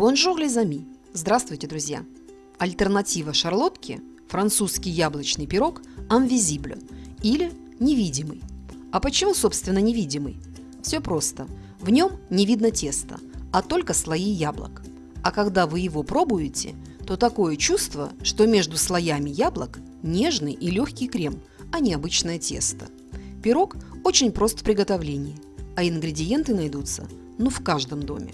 Bonjour les amis! Здравствуйте, друзья! Альтернатива шарлотки – французский яблочный пирог «Invisible» или «невидимый». А почему, собственно, невидимый? Все просто. В нем не видно теста, а только слои яблок. А когда вы его пробуете, то такое чувство, что между слоями яблок нежный и легкий крем, а не обычное тесто. Пирог очень прост в приготовлении, а ингредиенты найдутся ну в каждом доме.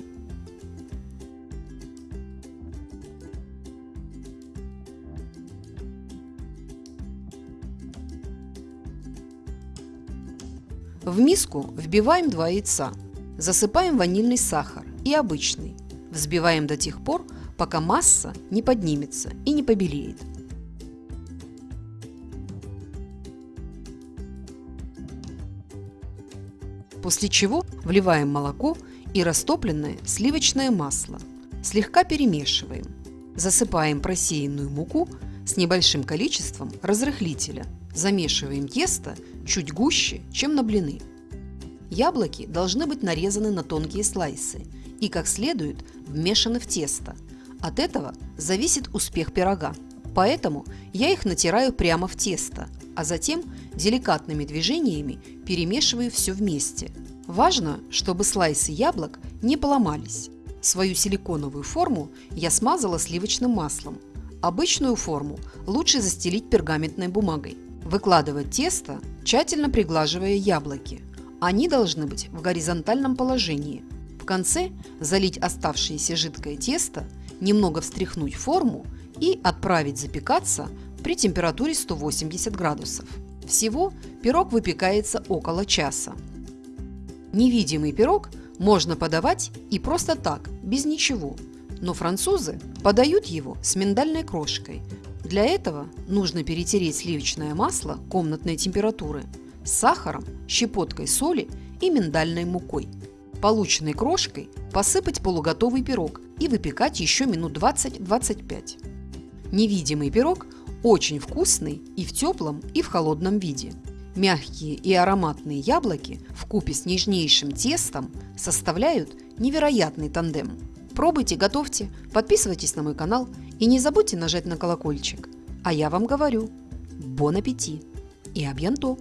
В миску вбиваем два яйца, засыпаем ванильный сахар и обычный, взбиваем до тех пор, пока масса не поднимется и не побелеет. После чего вливаем молоко и растопленное сливочное масло. Слегка перемешиваем. Засыпаем просеянную муку с небольшим количеством разрыхлителя. Замешиваем тесто чуть гуще, чем на блины. Яблоки должны быть нарезаны на тонкие слайсы и как следует вмешаны в тесто. От этого зависит успех пирога. Поэтому я их натираю прямо в тесто, а затем деликатными движениями перемешиваю все вместе. Важно, чтобы слайсы яблок не поломались. Свою силиконовую форму я смазала сливочным маслом. Обычную форму лучше застелить пергаментной бумагой. Выкладывать тесто, тщательно приглаживая яблоки. Они должны быть в горизонтальном положении. В конце залить оставшееся жидкое тесто, немного встряхнуть форму и отправить запекаться при температуре 180 градусов. Всего пирог выпекается около часа. Невидимый пирог можно подавать и просто так, без ничего. Но французы подают его с миндальной крошкой, для этого нужно перетереть сливочное масло комнатной температуры с сахаром, щепоткой соли и миндальной мукой. Полученной крошкой посыпать полуготовый пирог и выпекать еще минут 20-25. Невидимый пирог очень вкусный и в теплом, и в холодном виде. Мягкие и ароматные яблоки в купе с нежнейшим тестом составляют невероятный тандем. Пробуйте, готовьте, подписывайтесь на мой канал и не забудьте нажать на колокольчик. А я вам говорю, бон аппетит и абьянто!